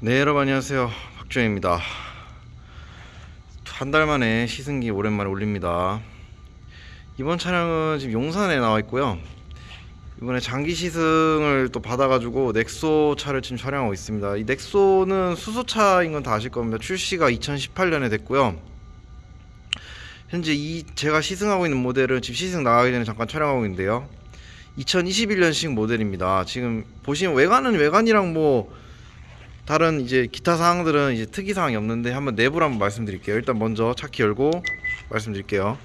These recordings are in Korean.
네 여러분 안녕하세요. 박주영입니다. 한 달 만에 시승기 오랜만에 올립니다. 이번 차량은 지금 용산에 나와 있고요. 이번에 장기 시승을 또 받아가지고 넥소 차를 지금 촬영하고 있습니다. 이 넥소는 수소차인 건 다 아실 겁니다. 출시가 2018년에 됐고요. 현재 이 제가 시승하고 있는 모델은 지금 시승 나가기 전에 잠깐 촬영하고 있는데요. 2021년식 모델입니다. 지금 보시면 외관은 외관이랑 뭐 다른 이제 기타 사항들은 이제 특이 사항이 없는데 한번 내부를 한번 말씀드릴게요. 일단 먼저 차키 열고 말씀드릴게요.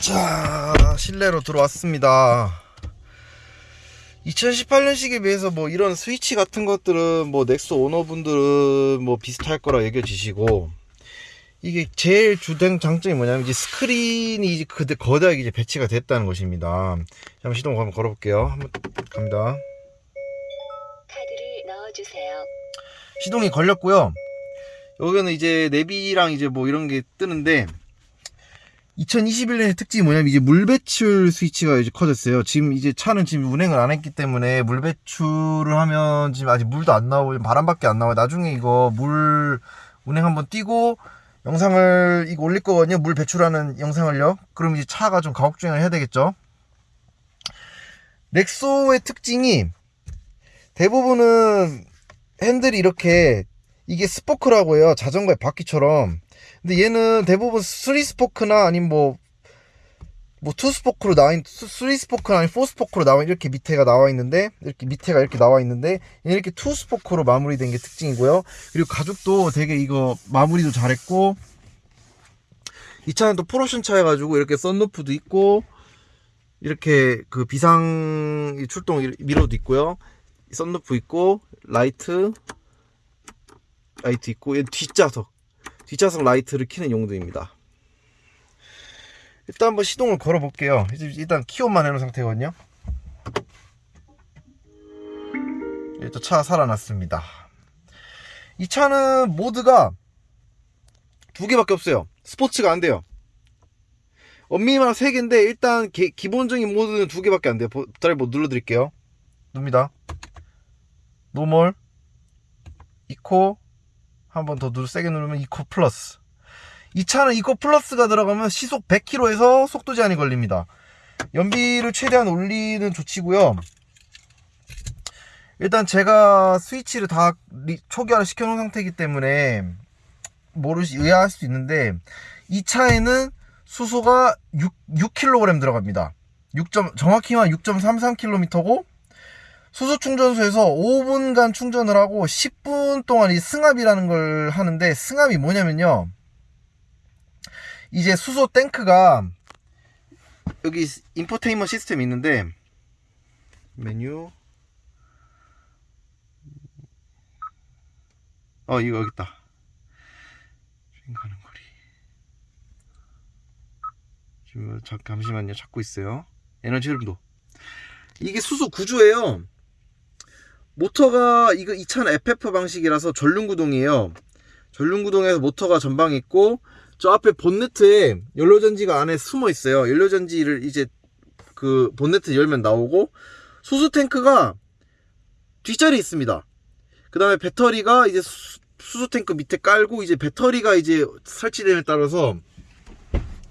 자, 실내로 들어왔습니다. 2018년식에 비해서 뭐 이런 스위치 같은 것들은 뭐 넥소 오너분들은 뭐 비슷할 거라 여겨지시고 이게 제일 주된 장점이 뭐냐면 이제 스크린이 이제 그대 거대하게 이제 배치가 됐다는 것입니다. 한번 시동 한번 걸어볼게요. 한번 갑니다. 카드를 넣어주세요. 시동이 걸렸고요. 여기는 이제 내비랑 이제 뭐 이런 게 뜨는데 2021년의 특징이 뭐냐면 이제 물 배출 스위치가 이제 커졌어요. 지금 이제 차는 지금 운행을 안 했기 때문에 물 배출을 하면 지금 아직 물도 안 나오고 바람밖에 안 나와요. 나중에 이거 물 운행 한번 띄고 영상을 이거 올릴 거거든요. 물 배출하는 영상을요. 그럼 이제 차가 좀 가혹 주행을 해야 되겠죠. 넥소의 특징이 대부분은 핸들이 이렇게 이게 스포크라고 해요. 자전거의 바퀴처럼. 근데 얘는 대부분 3스포크나 아니면 뭐, 뭐, 2스포크로 나와 있는, 3스포크나 아니면 4스포크로 나와, 이렇게 밑에가 나와 있는데, 이렇게 밑에가 이렇게 나와 있는데, 이렇게 2스포크로 마무리된 게 특징이고요. 그리고 가죽도 되게 이거 마무리도 잘했고, 이 차는 또 풀옵션 차여가지고, 이렇게 썬루프도 있고, 이렇게 그 비상 출동 미러도 있고요. 썬루프 있고, 라이트, 라이트 있고, 얘 뒷좌석. 뒷좌석 라이트를 켜는 용도입니다. 일단 한번 시동을 걸어 볼게요. 일단 키 on만 해놓은 상태거든요. 일단 차 살아났습니다. 이 차는 모드가 두 개밖에 없어요. 스포츠가 안 돼요. 엄밀히만 세 개인데 일단 기, 기본적인 모드는 두 개밖에 안 돼요. 드라이브 눌러 드릴게요. 누릅니다. normal, eco, 한 번 더 누르 세게 누르면 eco plus. 이 차는 eco plus가 들어가면 시속 100km에서 속도 제한이 걸립니다. 연비를 최대한 올리는 조치고요. 일단 제가 스위치를 다 초기화를 시켜놓은 상태이기 때문에 모르시 의아할 수 있는데 이 차에는 수소가 6, 6kg 들어갑니다. 6. 정확히만 6.33km고 수소 충전소에서 5분간 충전을 하고 10분 동안 이 승합이라는 걸 하는데 승합이 뭐냐면요. 이제 수소 탱크가 여기 인포테인먼트 시스템이 있는데 메뉴 어 이거 여기 있다. 주행 가는 거리. 지금 잠시만요 찾고 있어요. 에너지 흐름도. 이게 수소 구조예요. 모터가 이거 이 차는 FF 방식이라서 전륜구동이에요. 전륜구동에서 모터가 전방에 있고 저 앞에 본네트에 연료전지가 안에 숨어 있어요. 연료전지를 이제 그 본네트 열면 나오고 수소 탱크가 뒷자리에 있습니다. 그 다음에 배터리가 이제 수, 수소 탱크 밑에 깔고 이제 배터리가 이제 설치됨에 따라서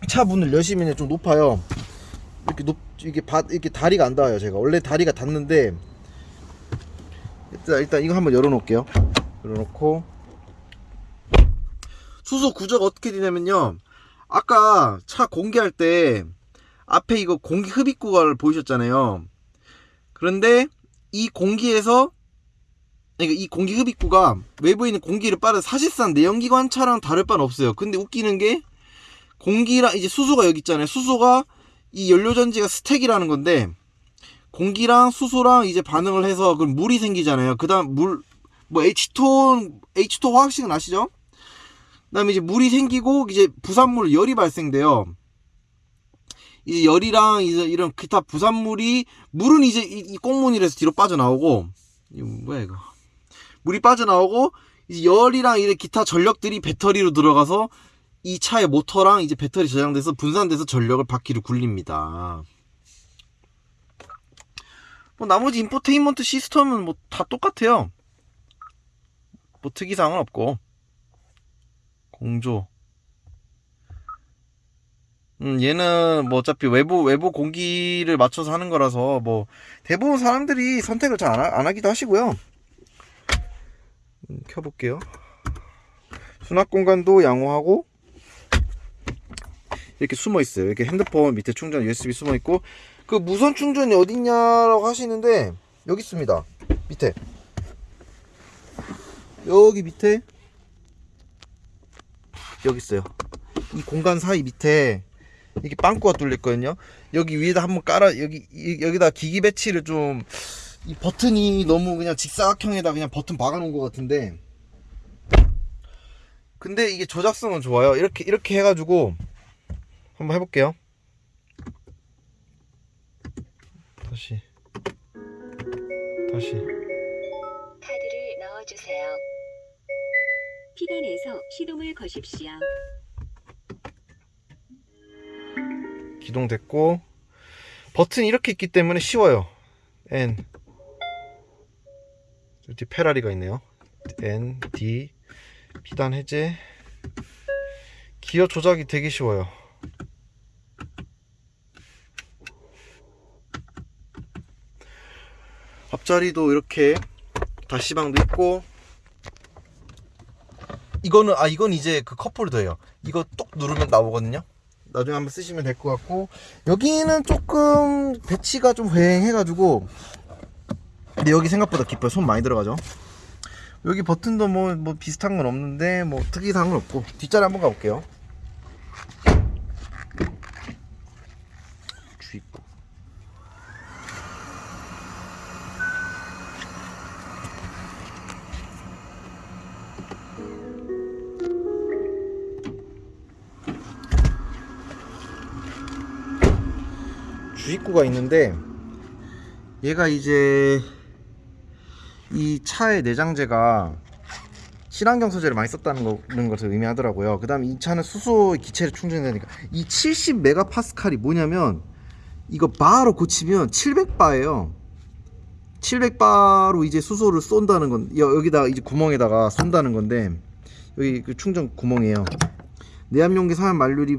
차 문을 여시면 좀 높아요. 이렇게 높 이게 바, 이렇게 다리가 안 닿아요. 제가 원래 다리가 닿는데 일단, 일단 이거 한번 열어 놓을게요. 열어 놓고 수소 구조가 어떻게 되냐면요. 아까 차 공기할 때 앞에 이거 공기 흡입구가 보이셨잖아요. 그런데 이 공기에서 이 공기 흡입구가 외부에 있는 공기를 빠른 사실상 내연기관 차랑 다를 바는 없어요. 근데 웃기는 게 공기랑 이제 수소가 여기 있잖아요. 수소가 이 연료전지가 스택이라는 건데 공기랑 수소랑 이제 반응을 해서 그럼 물이 생기잖아요. 그 다음 물 뭐 H2 H2 화학식은 아시죠? 그다음에 이제 물이 생기고 이제 부산물 열이 발생돼요. 이제 열이랑 이제 이런 기타 부산물이 물은 이제 이, 이 꽁무니에서 뒤로 빠져나오고 이거 뭐야 이거 물이 빠져나오고 이제 열이랑 이제 기타 전력들이 배터리로 들어가서 이 차의 모터랑 이제 배터리 저장돼서 분산돼서 전력을 바퀴를 굴립니다. 뭐 나머지 인포테인먼트 시스템은 뭐 다 똑같아요. 뭐 특이사항은 없고 공조. 음, 얘는 뭐 어차피 외부 외부 공기를 맞춰서 하는 거라서 뭐 대부분 사람들이 선택을 잘안 하기도 하시고요. 음, 켜볼게요. 수납 공간도 양호하고 이렇게 숨어 있어요. 이렇게 핸드폰 밑에 충전 USB 숨어 있고 그 무선 충전이 어딨냐라고 하시는데 여기 있습니다. 밑에 여기 밑에 여기 있어요. 이 공간 사이 밑에 이렇게 빵꾸가 뚫려 있거든요. 여기 위에다 한번 깔아 여기 이- 여기다 기기 배치를 좀 이 버튼이 너무 그냥 직사각형에다 그냥 버튼 박아 놓은 것 같은데 근데 이게 조작성은 좋아요. 이렇게 이렇게 해가지고 한번 해볼게요. 다시 다시 카드를 넣어주세요. 피단에서 시동을 거십시오. 기동됐고 버튼이 이렇게 있기 때문에 쉬워요. N 여기 페라리가 있네요. N D 피단 해제 기어 조작이 되게 쉬워요. 앞자리도 이렇게 다시방도 있고 이거는 아 이건 이제 그 컵홀더예요. 이거 똑 누르면 나오거든요. 나중에 한번 쓰시면 될 것 같고 여기는 조금 배치가 좀 휑해가지고 근데 여기 생각보다 깊어요. 손 많이 들어가죠. 여기 버튼도 뭐, 뭐 비슷한 건 없는데 뭐 특이사항은 없고 뒷자리 한번 가볼게요. 주입구가 있는데 얘가 이제 이 차의 내장재가 친환경 소재를 많이 썼다는 것을 의미하더라고요. 그 다음에 이 차는 수소 기체를 충전되니까 이 70메가파스칼이 뭐냐면 이거 바로 고치면 700바예요. 700바로 이제 수소를 쏜다는 건 여- 여기다 이제 구멍에다가 쏜다는 건데 여기 그 충전 구멍이에요. 내압용기 사용 만료율이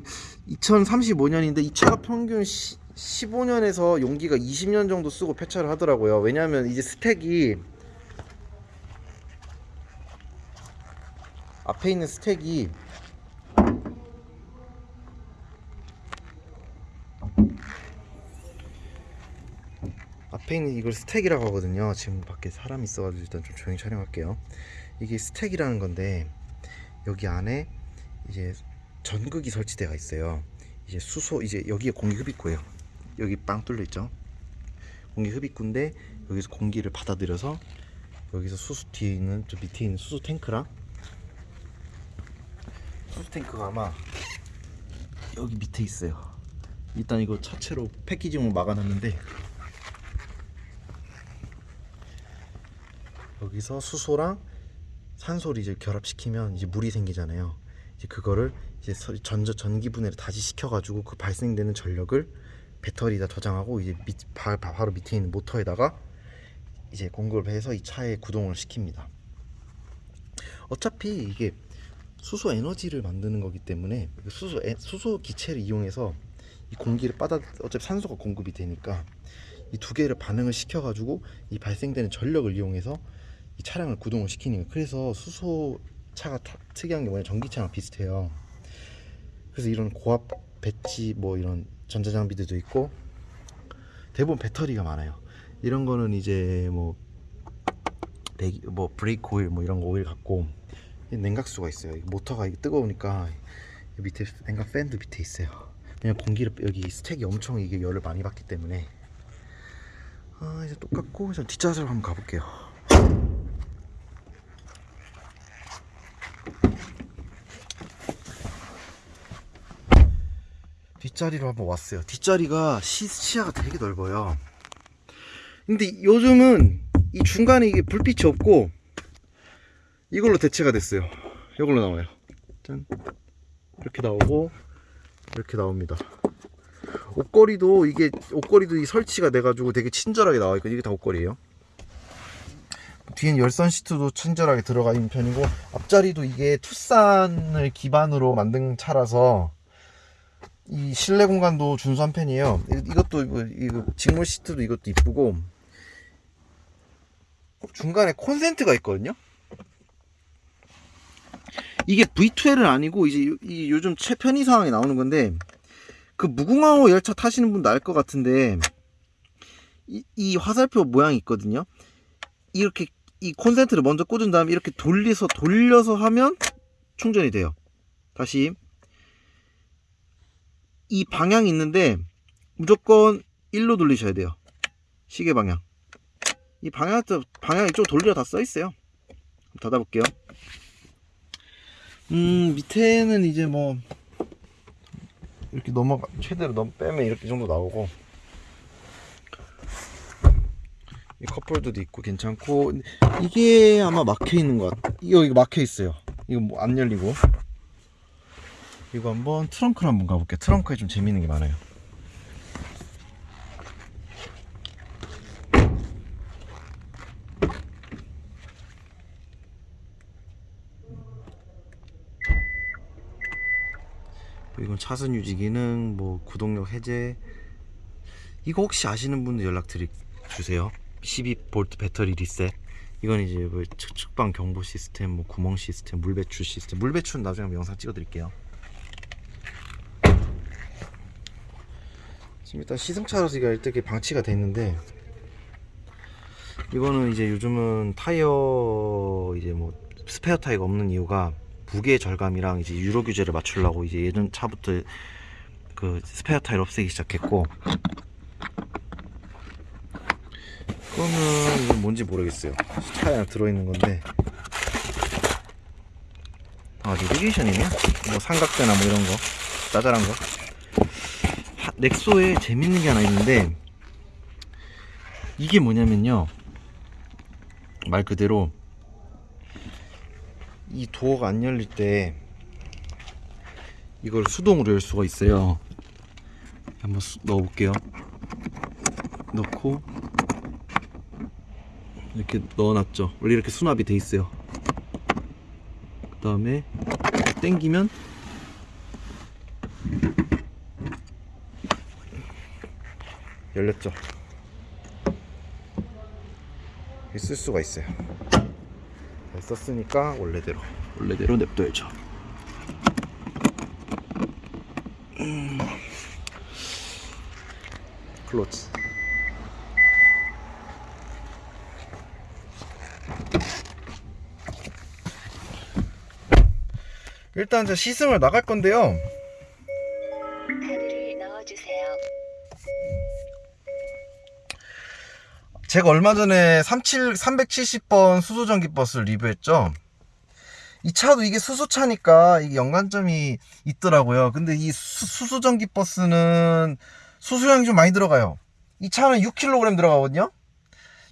2035년인데 이 차가 평균 시, 15년에서 용기가 20년 정도 쓰고 폐차를 하더라고요. 왜냐하면 이제 스택이 앞에 있는 스택이 앞에 있는 이걸 스택이라고 하거든요. 지금 밖에 사람이 있어가지고 일단 좀 조용히 촬영할게요. 이게 스택이라는 건데 여기 안에 이제 전극이 설치되어 있어요. 이제 수소 이제 여기에 공기 흡입구예요. 여기 빵 뚫려 있죠. 공기 흡입구인데 여기서 공기를 받아들여서 여기서 수소 뒤에 있는 저 밑에 있는 수소 탱크랑 수소 탱크가 아마 여기 밑에 있어요. 일단 이거 차체로 패키징으로 막아놨는데 여기서 수소랑 산소를 이제 결합시키면 이제 물이 생기잖아요. 이제 그거를 이제 서- 전저 전기 분해를 다시 시켜가지고 그 발생되는 전력을 배터리에다 저장하고 이제 밑, 바, 바- 바로 밑에 있는 모터에다가 이제 공급을 해서 이 차에 구동을 시킵니다. 어차피 이게 수소 에너지를 만드는 거기 때문에 그 수소 에, 수소 기체를 이용해서 이 공기를 받아 어차피 산소가 공급이 되니까 이 두 개를 반응을 시켜 가지고 이 발생되는 전력을 이용해서 이 차량을 구동을 시키는 거예요. 그래서 수소 차가 타- 특이한 게 뭐냐 전기차랑 비슷해요. 그래서 이런 고압 배치 뭐 이런 전자장비들도 있고 대부분 배터리가 많아요. 이런 거는 이제 뭐 배기 뭐 브레이크 오일 뭐 이런 거 오일 같고 냉각수가 있어요. 이 모터가 뜨거우니까 이 밑에 냉각 팬도 밑에 있어요. 왜냐면 공기를 여기 스택이 엄청 이게 열을 많이 받기 때문에 아 이제 똑같고 이제 뒷좌석으로 한번 가볼게요. 뒷자리로 한번 왔어요. 뒷자리가 시, 시야가 되게 넓어요. 근데 요즘은 이 중간에 이게 불빛이 없고 이걸로 대체가 됐어요. 이걸로 나와요. 짠. 이렇게 나오고 이렇게 나옵니다. 옷걸이도 이게 옷걸이도 이 설치가 돼 가지고 되게 친절하게 나와 있고 이게 다 옷걸이에요. 뒤엔 열선 시트도 친절하게 들어가 있는 편이고 앞자리도 이게 투싼을 기반으로 만든 차라서 이 실내 공간도 준수한 편이에요. 이- 이것도 이거, 직물 시트도 이것도 이쁘고 중간에 콘센트가 있거든요. 이게 V2L은 아니고 이제 요- 이 요즘 최편의 상황에 나오는 건데 그 무궁화호 열차 타시는 분도 알 것 같은데 이, 이 화살표 모양이 있거든요. 이렇게 이 콘센트를 먼저 꽂은 다음에 이렇게 돌려서 돌려서 하면 충전이 돼요. 다시 이 방향이 있는데 무조건 1로 돌리셔야 돼요. 시계 방향. 이 방향 방향 이쪽 돌리라 다써 있어요. 닫아볼게요. 음 밑에는 이제 뭐 이렇게 넘어가 최대로 넘 빼면 이렇게 정도 나오고 이 컵홀더도 있고 괜찮고 이게 아마 막혀 있는 것 같. 이거 이거 막혀 있어요. 이거 뭐 안 열리고 이거 한번 트렁크를 한번 가볼게요. 트렁크에 좀 재밌는 게 많아요. 이건 차선 유지 기능, 뭐 구동력 해제. 이거 혹시 아시는 분들 연락 드리 주세요. 12V 배터리 리셋. 이건 이제 뭐 측- 측방 경보 시스템, 뭐 구멍 시스템, 물 배출 시스템. 물 배출은 나중에 영상 찍어 드릴게요. 지금 일단 시승차로서 이게 이렇게 방치가 돼 있는데 이거는 이제 요즘은 타이어 이제 뭐 스페어 타이어가 없는 이유가 무게 절감이랑 이제 유로 규제를 맞추려고 이제 예전 차부터 그 스페어 타이어 없애기 시작했고 그거는 이건 뭔지 모르겠어요. 차에 들어있는 건데. 아 내비게이션이네? 뭐 삼각대나 뭐 이런 거? 짜잘한 거? 하- 넥소에 재밌는 게 하나 있는데 이게 뭐냐면요. 말 그대로 이 도어가 안 열릴 때 이걸 수동으로 열 수가 있어요. 한번 수- 넣어 볼게요. 넣고 이렇게 넣어놨죠. 원래 이렇게 수납이 돼 있어요. 그 다음에 당기면 열렸죠. 쓸 수가 있어요. 잘 썼으니까 원래대로. 원래대로 냅둬야죠. 음. 클로치 일단 이제 시승을 나갈 건데요 제가 얼마 전에 37, 370번 수소전기 버스를 리뷰했죠. 이 차도 이게 수소차니까 이게 연관점이 있더라고요. 근데 이 수, 수소전기 버스는 수소량이 좀 많이 들어가요. 이 차는 6kg 들어가거든요.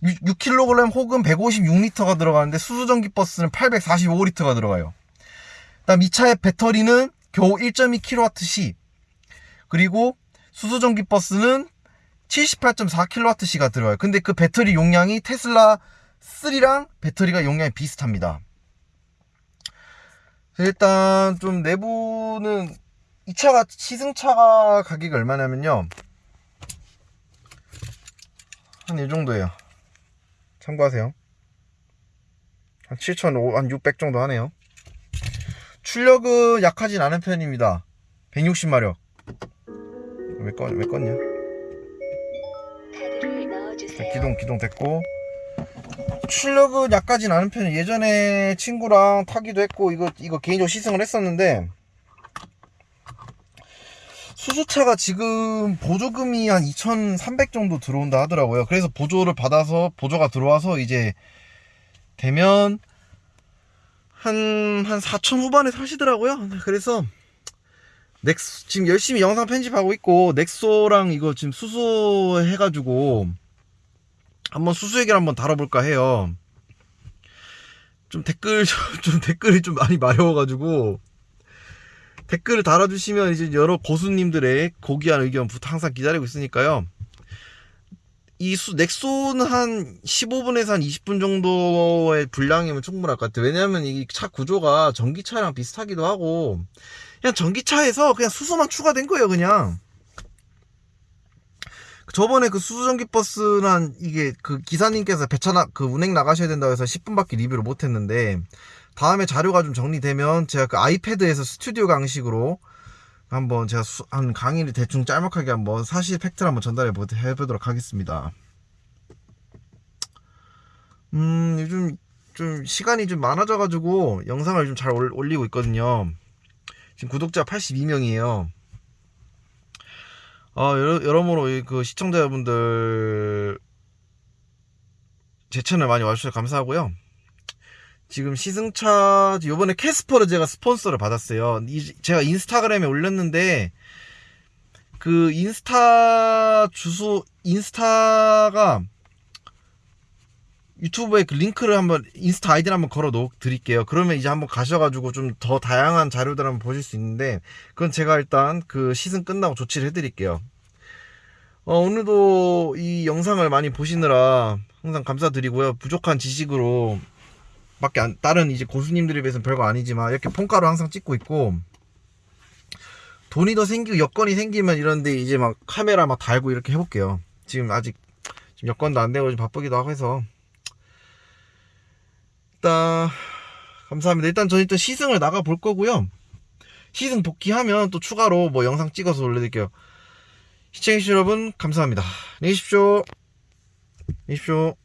6, 6kg 혹은 156리터가 들어가는데 수소전기 버스는 845리터가 들어가요. 그다음 이 차의 배터리는 겨우 1.2kWh. 그리고 수소전기 버스는 78.4kWh가 들어가요. 근데 그 배터리 용량이 테슬라 3랑 배터리가 용량이 비슷합니다. 일단 좀 내부는 이 차가 시승차가 가격이 얼마냐면요. 한 이 정도예요. 참고하세요. 한 7,500, 한 600 정도 하네요. 출력은 약하진 않은 편입니다. 160마력. 왜 꺼, 왜 껐냐? 넣어주세요. 기동 기동 됐고. 출력은 약하진 않은 편이에요. 예전에 친구랑 타기도 했고 이거 이거 개인적으로 시승을 했었는데 수소차가 지금 보조금이 한 2,300 정도 들어온다 하더라고요. 그래서 보조를 받아서 보조가 들어와서 이제 되면 한 한 4천 후반에 사시더라고요. 그래서 넥소 지금 열심히 영상 편집하고 있고 넥소랑 이거 지금 수소 해가지고 한번 수수 얘기를 한번 다뤄볼까 해요. 좀 댓글 좀 댓글이 좀 많이 마려워가지고 댓글을 달아주시면 이제 여러 고수님들의 고귀한 의견 부터 항상 기다리고 있으니까요. 이 수, 넥소는 한 15분에서 한 20분 정도의 분량이면 충분할 것 같아요. 왜냐면 이 차 구조가 전기차랑 비슷하기도 하고, 그냥 전기차에서 그냥 수소만 추가된 거예요, 그냥. 저번에 그 수소전기 버스는 이게 그 기사님께서 배차 나, 그 운행 나가셔야 된다고 해서 10분밖에 리뷰를 못 했는데, 다음에 자료가 좀 정리되면 제가 그 아이패드에서 스튜디오 강식으로 한번 제가 수- 한 강의를 대충 짤막하게 한번 사실 팩트를 한번 전달해 보- 해보도록 하겠습니다. 음, 요즘 좀 시간이 좀 많아져가지고 영상을 좀 잘 올리고 있거든요. 지금 구독자 82명이에요. 어, 여러, 여러 모로 이그 시청자분들 제 채널 많이 와주셔서 감사하고요. 지금 시승차 요번에 캐스퍼를 제가 스폰서를 받았어요. 이- 제가 인스타그램에 올렸는데 그 인스타 주소 인스타가 유튜브에 그 링크를 한번 인스타 아이디를 한번 걸어 놓 드릴게요. 그러면 이제 한번 가셔가지고 좀 더 다양한 자료들 한번 보실 수 있는데 그건 제가 일단 그 시승 끝나고 조치를 해 드릴게요. 어, 오늘도 이 영상을 많이 보시느라 항상 감사드리고요. 부족한 지식으로 밖에 안, 다른 이제 고수님들에 비해서는 별거 아니지만 이렇게 폰가로 항상 찍고 있고 돈이 더 생기고 여건이 생기면 이런데 이제 막 카메라 막 달고 이렇게 해볼게요. 지금 아직 지금 여건도 안 되고 좀 바쁘기도 하고 해서 일단 감사합니다. 일단 저는 또 시승을 나가 볼 거고요. 시승 복귀하면 또 추가로 뭐 영상 찍어서 올려드릴게요. 시청해주신 여러분 감사합니다. 안녕히 계십시오. 안녕히 계십시오.